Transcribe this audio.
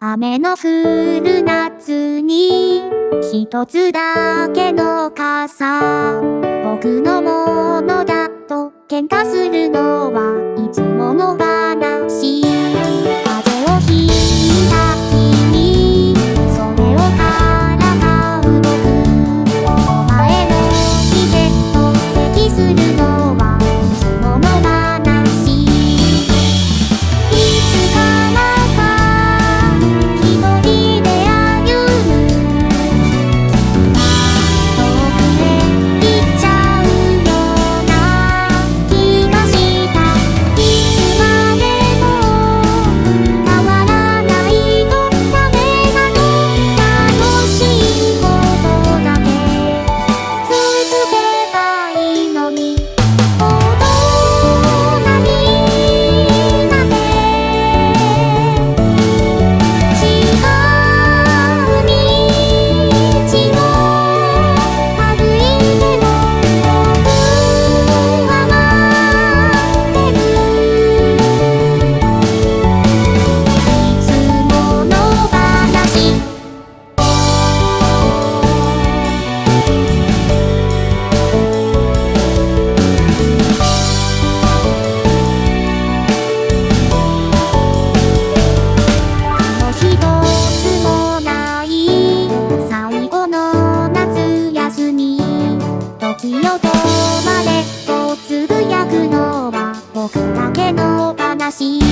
雨の降る夏に一つだけの傘。僕のものだと喧嘩するのは僕だけの話。